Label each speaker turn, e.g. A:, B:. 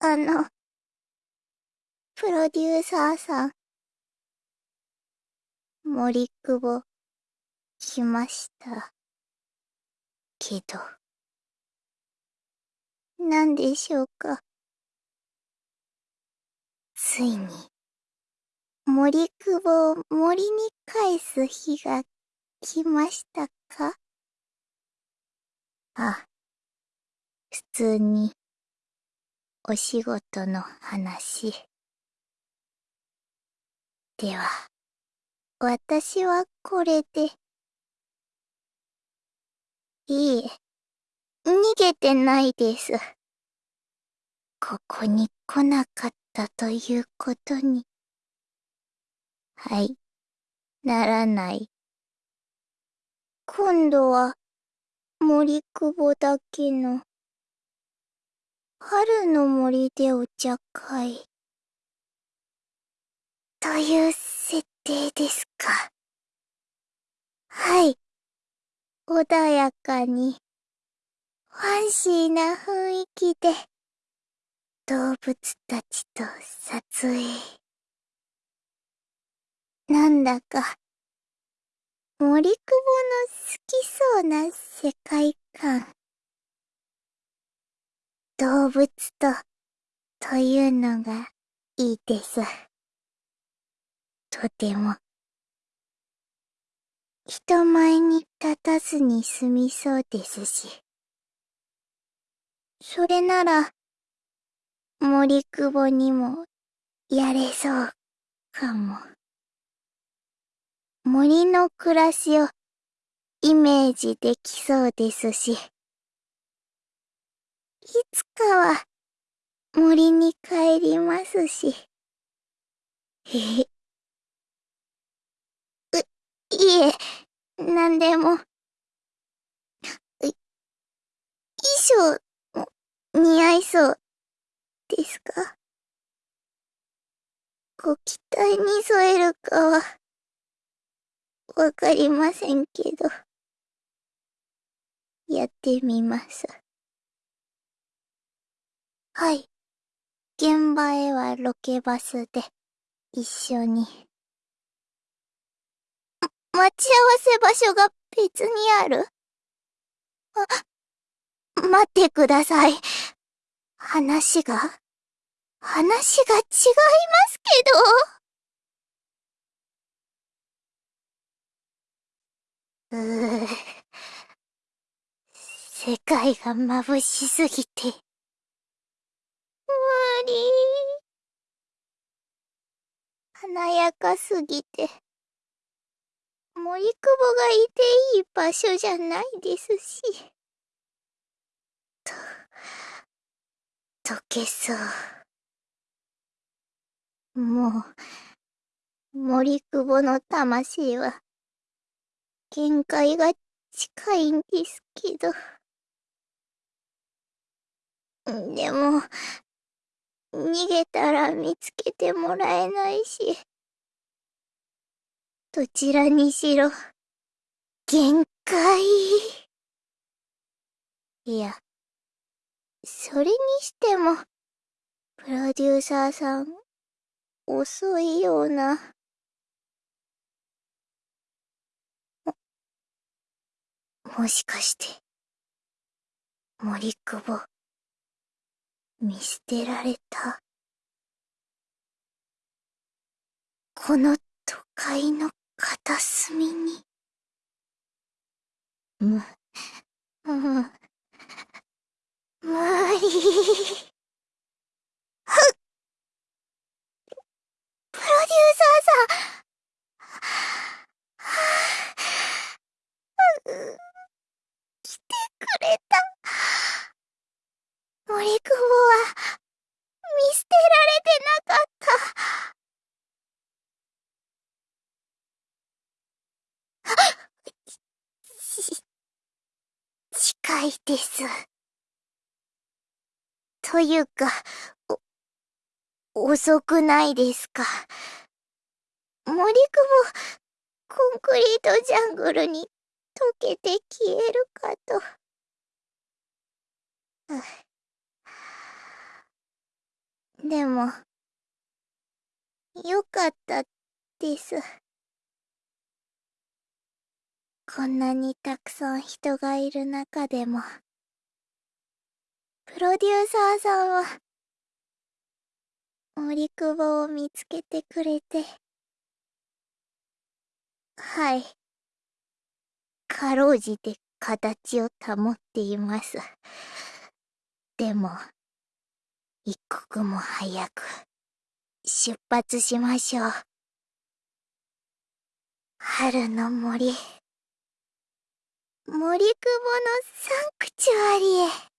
A: あの、プロデューサーさん、森久保、来ました。けど、何でしょうか？ついに、森久保を森に返す日が来ましたか？あ、普通に、お仕事の話。では、私はこれで。いいえ、逃げてないです。ここに来なかったということに。はい、ならない。今度は、森久保だけの、春の森でお茶会。という設定ですか。はい。穏やかに、ファンシーな雰囲気で、動物たちと撮影。なんだか、森久保の好きそうな世界観。動物と、というのがいいです。とても。人前に立たずに済みそうですし。それなら、森久保にも、やれそう、かも。森の暮らしを、イメージできそうですし。いつかは、森に帰りますし。へへ。いえ、なんでも。衣装も、似合いそう、ですか？ご期待に添えるかは、わかりませんけど。やってみます。はい。現場へはロケバスで、一緒に。待ち合わせ場所が別にある？あ、待ってください。話が、話が違いますけど。うぅ。世界が眩しすぎて。華やかすぎて。森久保がいていい場所じゃないですし。と、溶けそう。もう、森久保の魂は、限界が近いんですけど。でも、逃げたら見つけてもらえないし。どちらにしろ、限界。いや、それにしても、プロデューサーさん、遅いような。も、もしかして、森久保、見捨てられた。この都会の片隅に。む、む、無理。ふっプロデューサーさん。来てくれた。森久保は、見捨てられてなかった。いです。というか、お、遅くないですか？森久保、コンクリートジャングルに溶けて消えるかと。でも、よかったです。こんなにたくさん人がいる中でも、プロデューサーさんは、森久保を見つけてくれて、はい。かろうじて形を保っています。でも、一刻も早く、出発しましょう。春の森。森久保のサンクチュアリへ。